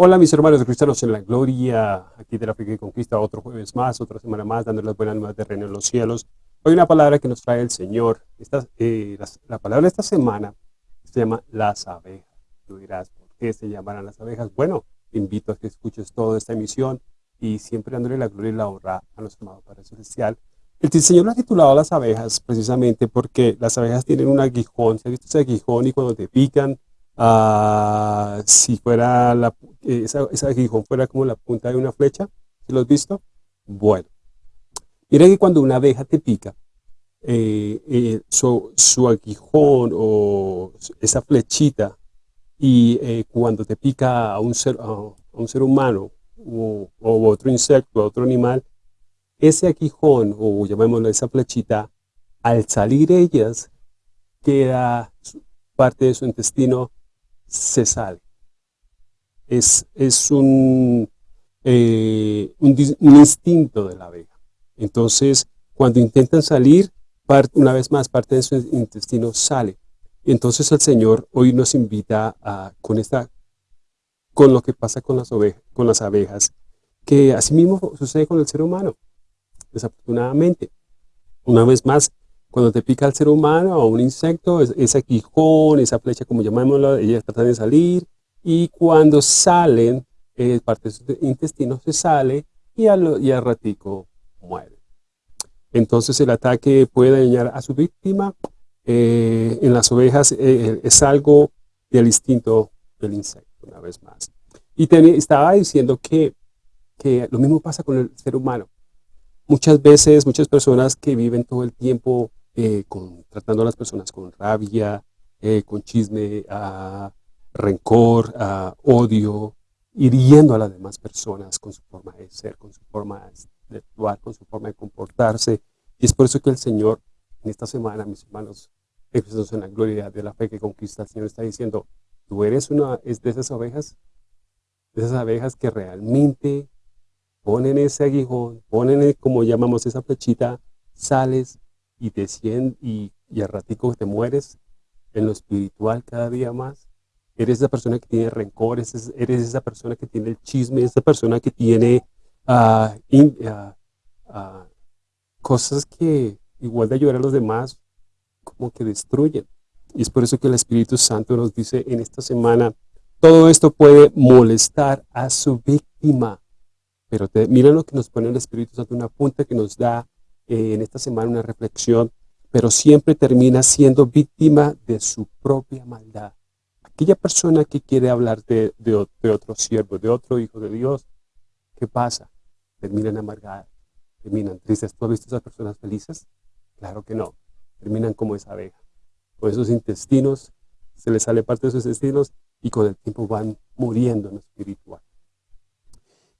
Hola mis hermanos cristianos en la gloria, aquí de la fe que conquista otro jueves más, otra semana más, dando las buenas nuevas de reino en los cielos. Hoy una palabra que nos trae el Señor. Esta, eh, la, palabra de esta semana se llama las abejas. Tú dirás, ¿por qué se llamarán las abejas? Bueno, te invito a que escuches toda esta emisión y siempre dándole la gloria y la honra a nuestro amado Padre Celestial. El Señor lo ha titulado las abejas precisamente porque las abejas tienen un aguijón. ¿Se ha visto ese aguijón y cuando te pican Ah, si fuera la, esa, esa, aguijón fuera como la punta de una flecha, ¿se lo has visto? Bueno, mira que cuando una abeja te pica, eh, eh, su, su, aguijón o esa flechita, y eh, cuando te pica a un ser, a un ser humano o, o, otro insecto, otro animal, ese aguijón o llamémoslo esa flechita, al salir ellas, queda parte de su intestino se sale. Es, es un, eh, un, instinto de la abeja. Entonces, cuando intentan salir, una vez más parte de su intestino sale. Entonces el Señor hoy nos invita a, con, esta, con lo que pasa con las, ovejas, con las abejas, que asimismo sucede con el ser humano, desafortunadamente. Una vez más, cuando te pica el ser humano o un insecto, ese quijón, esa flecha, como llamémoslo, ellas tratan de salir. Y cuando salen, eh, parte de su intestino se sale y al, y al ratico muere. Entonces el ataque puede dañar a su víctima. Eh, en las ovejas eh, es algo del instinto del insecto, una vez más. Y estaba diciendo que, que lo mismo pasa con el ser humano. Muchas veces, muchas personas que viven todo el tiempo eh, tratando a las personas con rabia, eh, con chisme, a rencor, a odio, hiriendo a las demás personas con su forma de ser, con su forma de actuar, con su forma de comportarse. Y es por eso que el Señor, en esta semana, mis hermanos, en la gloria de la fe que conquista, el Señor está diciendo, tú eres una de esas ovejas, de esas abejas que realmente ponen ese aguijón, ponen, como llamamos esa flechita, sales y te y, y al ratico te mueres en lo espiritual cada día más. Eres esa persona que tiene rencor, eres, esa persona que tiene el chisme, esa persona que tiene ah, ah, ah, cosas que igual de ayudar a los demás, como que destruyen. Y es por eso que el Espíritu Santo nos dice en esta semana, todo esto puede molestar a su víctima. Pero te, mira lo que nos pone el Espíritu Santo, una punta que nos da eh, en esta semana una reflexión, pero siempre termina siendo víctima de su propia maldad. Aquella persona que quiere hablar de, de, otro siervo, de otro hijo de Dios, ¿qué pasa? Terminan amargadas, terminan tristes. ¿Tú has visto esas personas felices? Claro que no. Terminan como esa abeja. Con esos intestinos, se les sale parte de sus intestinos y con el tiempo van muriendo en lo espiritual.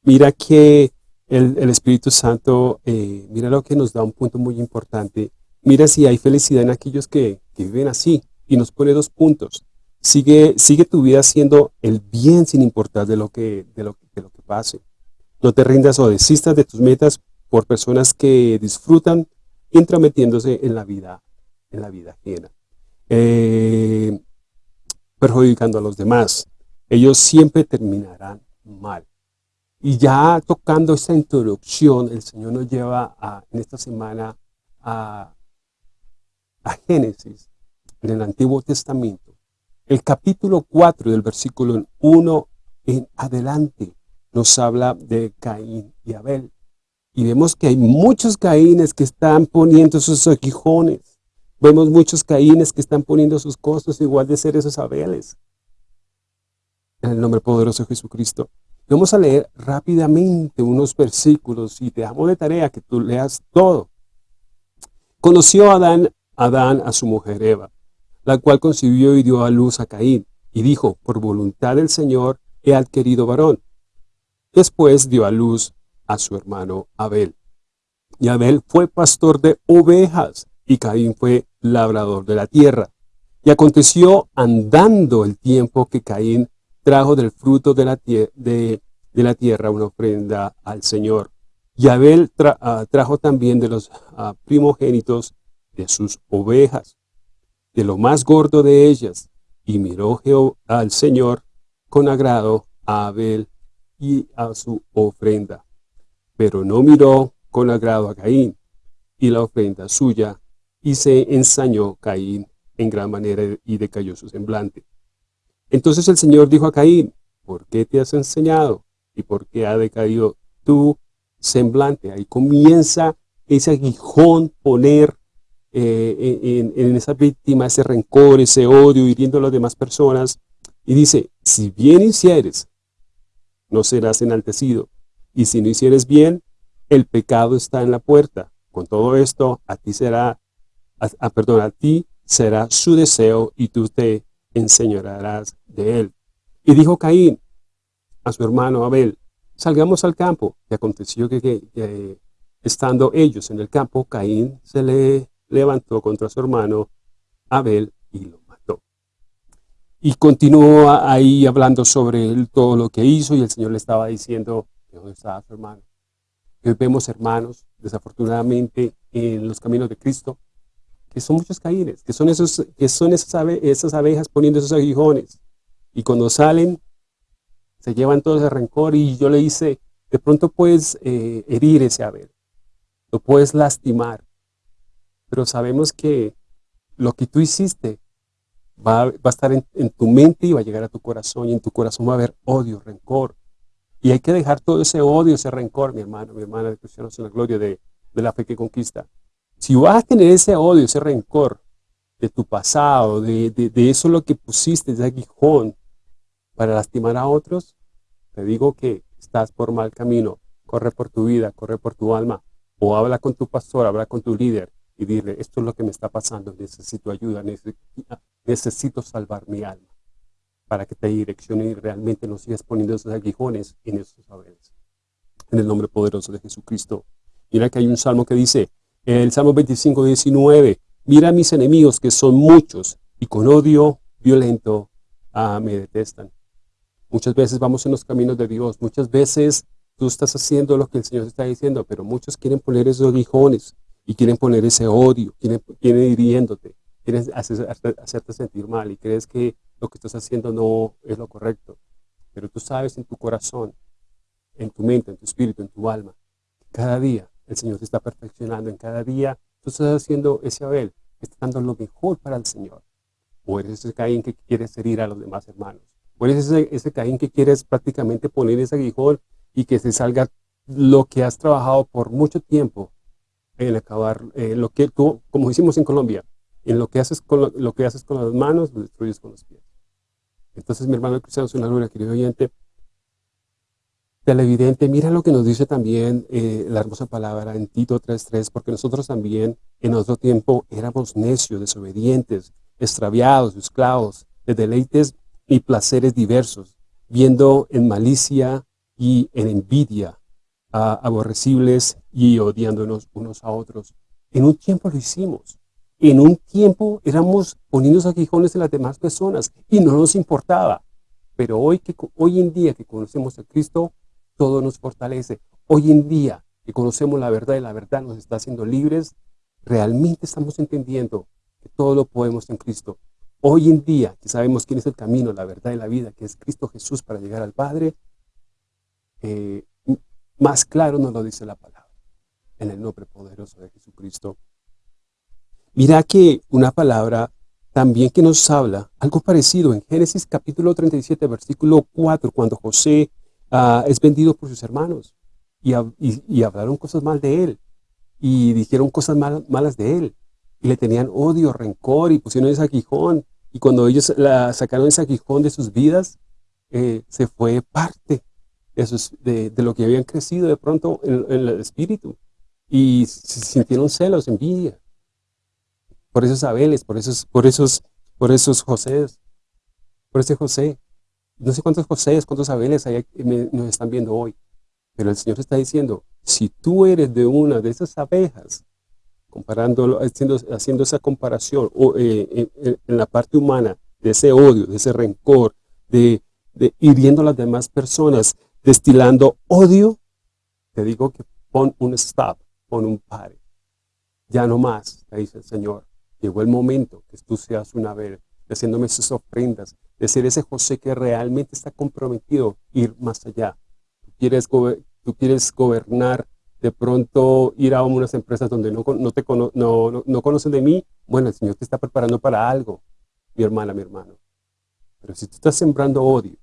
Mira que el, Espíritu Santo, eh, mira lo que nos da un punto muy importante. Mira si hay felicidad en aquellos que, viven así. Y nos pone dos puntos. Sigue, sigue tu vida haciendo el bien sin importar de lo, que, de, lo, de lo que pase. No te rindas o desistas de tus metas por personas que disfrutan intrometiéndose en la vida, en la vida ajena. Eh, perjudicando a los demás. Ellos siempre terminarán mal. Y ya tocando esta introducción, el Señor nos lleva en esta semana a, a Génesis, en el Antiguo Testamento. El capítulo 4 del versículo 1 en adelante nos habla de Caín y Abel. Y vemos que hay muchos Caínes que están poniendo sus aguijones. Vemos muchos Caínes que están poniendo sus costos igual de ser esos Abeles. En el nombre poderoso de Jesucristo. Vamos a leer rápidamente unos versículos y te damos de tarea que tú leas todo. Conoció Adán, Adán a su mujer Eva, la cual concibió y dio a luz a Caín, y dijo, por voluntad del Señor he adquirido varón. Después dio a luz a su hermano Abel. Y Abel fue pastor de ovejas, y Caín fue labrador de la tierra. Y aconteció andando el tiempo que Caín trajo del fruto de la, de, la tierra una ofrenda al Señor. Y Abel ah, trajo también de los ah, primogénitos de sus ovejas, de lo más gordo de ellas, y miró al Señor con agrado a Abel y a su ofrenda, pero no miró con agrado a Caín y la ofrenda suya, y se ensañó Caín en gran manera y decayó su semblante. Entonces el Señor dijo a Caín, ¿por qué te has enseñado? ¿Y por qué ha decaído tu semblante? Ahí comienza ese aguijón poner eh, en, esa víctima ese rencor, ese odio, hiriendo a las demás personas. Y dice, si bien hicieres, no serás enaltecido. Y si no hicieres bien, el pecado está en la puerta. Con todo esto, a ti será, a, perdón, a ti será su deseo y tú te enseñarás de él. Y dijo Caín a su hermano Abel, salgamos al campo. Y aconteció que, estando ellos en el campo, Caín se le levantó contra su hermano Abel y lo mató. Y continuó ahí hablando sobre él, todo lo que hizo, y el Señor le estaba diciendo, ¿dónde? Hoy vemos hermanos, desafortunadamente, en los caminos de Cristo, que son muchos caínes, que son, esos, que son esas, esas abejas poniendo esos aguijones. Y cuando salen, se llevan todo ese rencor y yo le hice, de pronto puedes eh, herir ese Abel, lo puedes lastimar, pero sabemos que lo que tú hiciste va, va a estar en, en, tu mente y va a llegar a tu corazón y en tu corazón va a haber odio, rencor. Y hay que dejar todo ese odio, ese rencor, mi hermano, mi hermana de Cristianos en la Gloria de, de la fe que conquista. Si vas a tener ese odio, ese rencor de tu pasado, de, de, de eso lo que pusiste, ese aguijón, para lastimar a otros, te digo que estás por mal camino. Corre por tu vida, corre por tu alma. O habla con tu pastor, habla con tu líder y dile, esto es lo que me está pasando, necesito ayuda, necesito, salvar mi alma para que te direccione y realmente no sigas poniendo esos aguijones en esos saberes. En el nombre poderoso de Jesucristo. Mira que hay un salmo que dice, el Salmo 25, 19, mira a mis enemigos que son muchos y con odio violento ah, me detestan. Muchas veces vamos en los caminos de Dios, muchas veces tú estás haciendo lo que el Señor está diciendo, pero muchos quieren poner esos aguijones y quieren poner ese odio, quieren, quieren hiriéndote, quieren hacerte sentir mal y crees que lo que estás haciendo no es lo correcto. Pero tú sabes en tu corazón, en tu mente, en tu espíritu, en tu alma, cada día el Señor te está perfeccionando, en cada día tú estás haciendo ese Abel, estás dando lo mejor para el Señor. O eres ese Caín que quiere herir a los demás hermanos. O eres ese, ese Caín que quieres prácticamente poner ese aguijón y que se salga lo que has trabajado por mucho tiempo en acabar, eh, lo que tú, como hicimos en Colombia, en lo que haces con, lo, que haces con las manos, lo destruyes con los pies. Entonces, mi hermano cristiano es una gloria, querido oyente, televidente, mira lo que nos dice también eh, la hermosa palabra en Tito 3.3, porque nosotros también en otro tiempo éramos necios, desobedientes, extraviados, esclavos, de deleites y placeres diversos, viendo en malicia y en envidia, aborrecibles y odiándonos unos a otros. En un tiempo lo hicimos. En un tiempo éramos poniendo aguijones en las demás personas y no nos importaba. Pero hoy, que, hoy en día que conocemos a Cristo, todo nos fortalece. Hoy en día que conocemos la verdad y la verdad nos está haciendo libres, realmente estamos entendiendo que todo lo podemos en Cristo. Hoy en día, que sabemos quién es el camino, la verdad y la vida, que es Cristo Jesús para llegar al Padre, eh, más claro nos lo dice la palabra, en el nombre poderoso de Jesucristo. Mira que una palabra también que nos habla, algo parecido en Génesis capítulo 37, versículo 4, cuando José ah, es vendido por sus hermanos y, y, hablaron cosas mal de él y dijeron cosas malas de él y le tenían odio, rencor y pusieron ese aguijón. Y cuando ellos la sacaron ese aguijón de sus vidas, eh, se fue parte de, de, lo que habían crecido de pronto en, el espíritu. Y sintieron celos, envidia. Por esos Abeles, por esos, por esos, por esos José, por ese José. No sé cuántos José, cuántos Abeles hay, nos están viendo hoy. Pero el Señor está diciendo, si tú eres de una de esas abejas, comparándolo, haciendo, haciendo esa comparación o, eh, en, la parte humana de ese odio, de ese rencor, de, de hiriendo a las demás personas, destilando odio, te digo que pon un stop, pon un pare. Ya no más, dice el Señor. Llegó el momento que tú seas una vez, haciéndome esas ofrendas, de ser ese José que realmente está comprometido ir más allá. Tú quieres, quieres gobernar, de pronto ir a unas empresas donde no, no te no, no, conocen de mí, bueno, el Señor te está preparando para algo, mi hermana, mi hermano. Pero si tú estás sembrando odio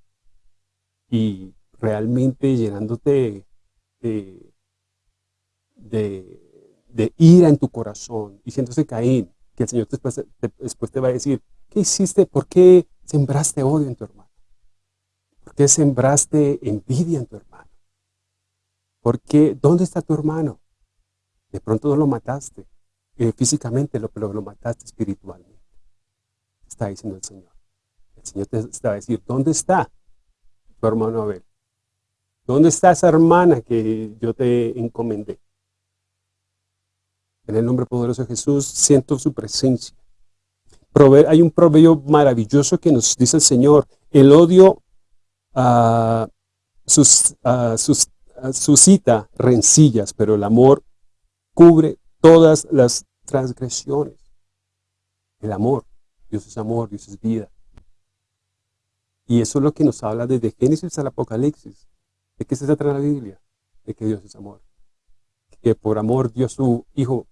y realmente llenándote de, ira en tu corazón, diciéndose Caín, que el Señor después te va a decir, ¿qué hiciste? ¿Por qué sembraste odio en tu hermano? ¿Por qué sembraste envidia en tu hermano? ¿Por qué? ¿Dónde está tu hermano? De pronto no lo mataste eh, físicamente, pero lo mataste espiritualmente. Está diciendo el Señor. El Señor te está a decir, ¿dónde está tu hermano Abel? ¿Dónde está esa hermana que yo te encomendé? En el nombre poderoso de Jesús siento su presencia hay un proverbio maravilloso que nos dice el Señor, el odio uh, sus, sus, suscita rencillas, pero el amor cubre todas las transgresiones. El amor, Dios es amor, Dios es vida. Y eso es lo que nos habla desde Génesis al Apocalipsis. ¿De qué se trata la Biblia? De que Dios es amor. Que por amor dio su Hijo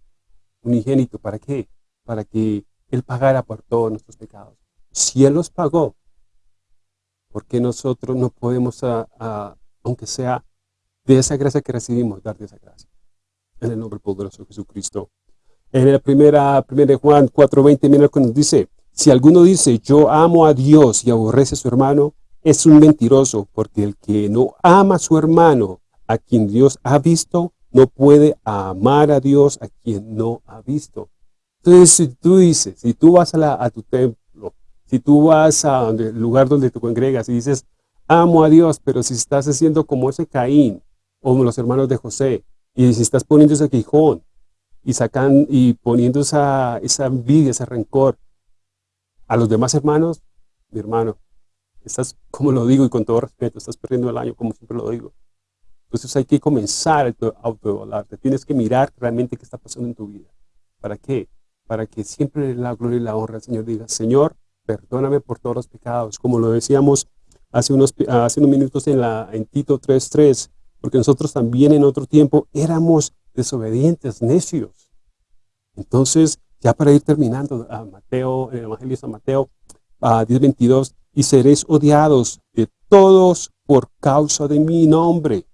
unigénito. ¿Para qué? Para que él pagara por todos nuestros pecados. Si Él los pagó, ¿por qué nosotros no podemos, aunque sea de esa gracia que recibimos, dar de esa gracia? En el nombre poderoso de Jesucristo. En la primera, primera de Juan 4.20, mira lo que nos dice. Si alguno dice, yo amo a Dios y aborrece a su hermano, es un mentiroso, porque el que no ama a su hermano, a quien Dios ha visto, no puede amar a Dios a quien no ha visto. Entonces, si tú dices, si tú vas a, tu templo, si tú vas a el lugar donde te congregas y dices, amo a Dios, pero si estás haciendo como ese Caín, o como los hermanos de José, y si estás poniendo ese quijón, y sacan y poniendo esa, esa envidia, ese rencor a los demás hermanos, mi hermano, estás, como lo digo y con todo respeto, estás perdiendo el año, como siempre lo digo. Entonces hay que comenzar a autoevaluarte. Tienes que mirar realmente qué está pasando en tu vida. ¿Para qué? Para que siempre la gloria y la honra al Señor diga, Señor, perdóname por todos los pecados, como lo decíamos hace unos, hace unos minutos en, la, en Tito 3.3, porque nosotros también en otro tiempo éramos desobedientes, necios. Entonces, ya para ir terminando, a Mateo, el Evangelio de San Mateo, a 10.22, y seréis odiados de todos por causa de mi nombre,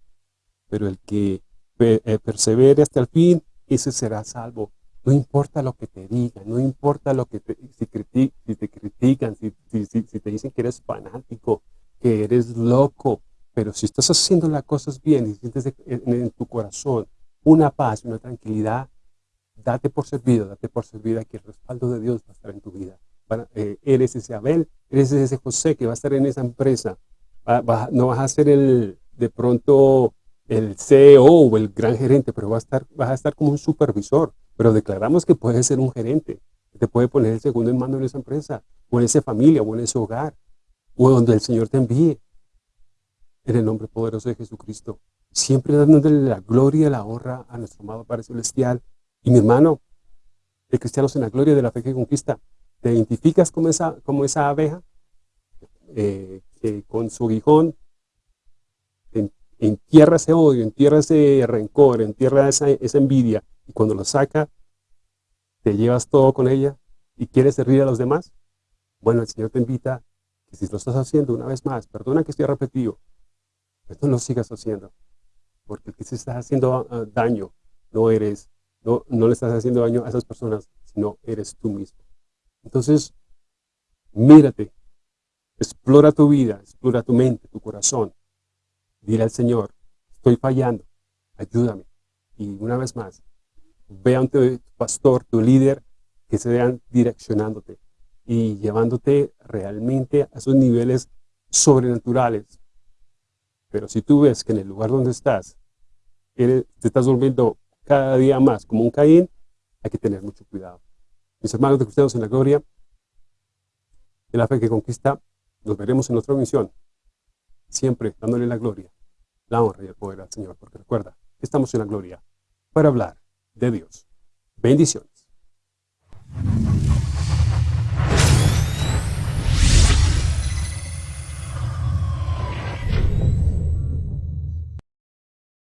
pero el que eh, persevere hasta el fin, ese será salvo. No importa lo que te digan, no importa lo que te, si, si te critican, si, si, te dicen que eres fanático, que eres loco, pero si estás haciendo las cosas bien y sientes en, tu corazón una paz, una tranquilidad, date por servido, date por servida que el respaldo de Dios va a estar en tu vida. Eh, eres ese Abel, eres ese José que va a estar en esa empresa. no vas a ser el, de pronto el CEO o el gran gerente, pero va a estar, vas a estar como un supervisor. Pero declaramos que puedes ser un gerente, que te puede poner el segundo en mando en esa empresa, o en esa familia, o en ese hogar, o donde el Señor te envíe. En el nombre poderoso de Jesucristo. Siempre dándole la gloria y la honra a nuestro amado Padre Celestial. Y mi hermano, de cristianos en la gloria de la fe que conquista, ¿te identificas como esa, como esa abeja? Eh, que con su aguijón entierra ese odio, entierra ese rencor, entierra esa envidia, y cuando lo saca, te llevas todo con ella y quieres servir a los demás, bueno, el Señor te invita que si lo estás haciendo una vez más, perdona que estoy repetido, pero no lo sigas haciendo, porque el que se está haciendo ah, daño no eres, no, no le estás haciendo daño a esas personas, sino eres tú mismo. Entonces, mírate, explora tu vida, explora tu mente, tu corazón, dile al Señor, estoy fallando, ayúdame. Y una vez más, ve ante tu pastor, tu líder, que se vean direccionándote y llevándote realmente a esos niveles sobrenaturales. Pero si tú ves que en el lugar donde estás, te estás volviendo cada día más como un Caín, hay que tener mucho cuidado. Mis hermanos de Cristianos en la Gloria, de la fe que conquista, nos veremos en otra misión, siempre dándole la gloria, la honra y el poder al Señor, porque recuerda estamos en la gloria para hablar de Dios. Bendiciones.